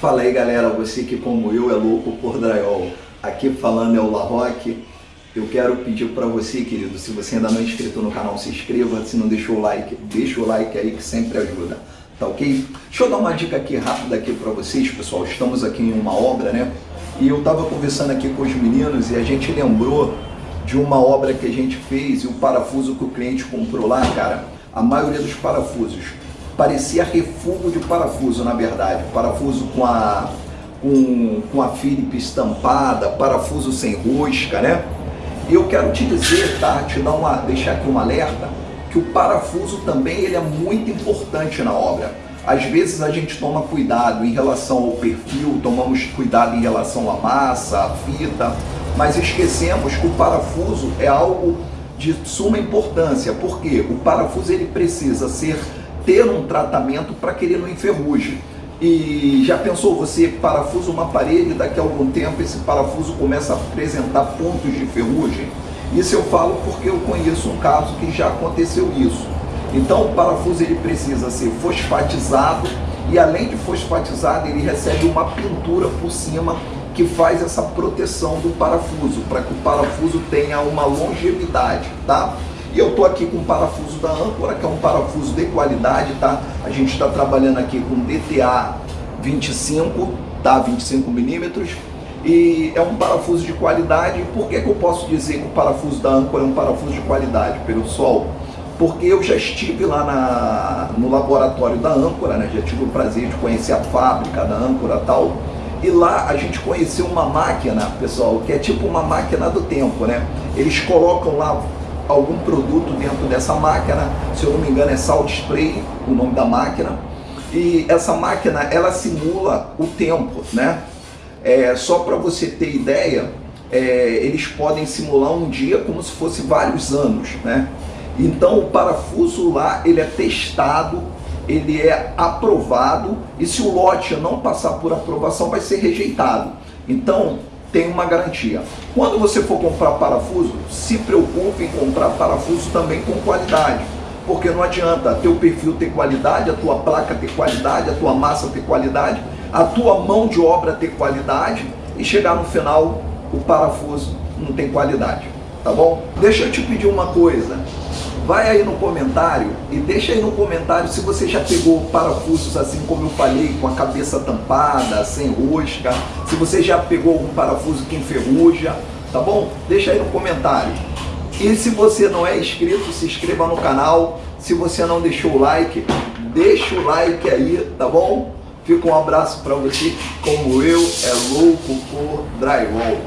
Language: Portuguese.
Fala aí galera, você que como eu é louco por drywall. Aqui falando é o La Roque. Eu quero pedir para você, querido, se você ainda não é inscrito no canal, se inscreva. Se não deixou o like, deixa o like aí que sempre ajuda. Tá ok? Deixa eu dar uma dica aqui rápida aqui para vocês, pessoal. Estamos aqui em uma obra, né? E eu tava conversando aqui com os meninos e a gente lembrou de uma obra que a gente fez e o parafuso que o cliente comprou lá, cara, a maioria dos parafusos parecia refugo de parafuso, na verdade. Parafuso com a, com, com a Philips estampada, parafuso sem rosca, né? E eu quero te dizer, tá? Te dar uma, deixar aqui um alerta, que o parafuso também ele é muito importante na obra. Às vezes a gente toma cuidado em relação ao perfil, tomamos cuidado em relação à massa, à fita, mas esquecemos que o parafuso é algo de suma importância, porque o parafuso ele precisa ser ter um tratamento para que ele não enferruje. E já pensou você parafusa uma parede e daqui a algum tempo esse parafuso começa a apresentar pontos de ferrugem? Isso eu falo porque eu conheço um caso que já aconteceu isso. Então o parafuso ele precisa ser fosfatizado e além de fosfatizado ele recebe uma pintura por cima que faz essa proteção do parafuso, para que o parafuso tenha uma longevidade, tá? E eu tô aqui com o parafuso da âncora, que é um parafuso de qualidade, tá? A gente está trabalhando aqui com DTA 25, tá? 25 milímetros. E é um parafuso de qualidade. Por que, que eu posso dizer que o parafuso da âncora é um parafuso de qualidade, pessoal? Porque eu já estive lá na, no laboratório da âncora, né? Já tive o prazer de conhecer a fábrica da âncora e tal. E lá a gente conheceu uma máquina, pessoal, que é tipo uma máquina do tempo, né? Eles colocam lá algum produto dentro dessa máquina, se eu não me engano é Salt Spray, o nome da máquina, e essa máquina ela simula o tempo, né? É, só para você ter ideia, é, eles podem simular um dia como se fosse vários anos, né? Então o parafuso lá ele é testado, ele é aprovado e se o lote não passar por aprovação vai ser rejeitado. Então tem uma garantia. Quando você for comprar parafuso, se preocupe em comprar parafuso também com qualidade. Porque não adianta teu perfil ter qualidade, a tua placa ter qualidade, a tua massa ter qualidade, a tua mão de obra ter qualidade e chegar no final o parafuso não tem qualidade. Tá bom? Deixa eu te pedir uma coisa. Vai aí no comentário e deixa aí no comentário se você já pegou parafusos assim como eu falei, com a cabeça tampada, sem rosca, se você já pegou algum parafuso que enferruja, tá bom? Deixa aí no comentário. E se você não é inscrito, se inscreva no canal. Se você não deixou o like, deixa o like aí, tá bom? Fica um abraço para você, como eu, é louco por drywall.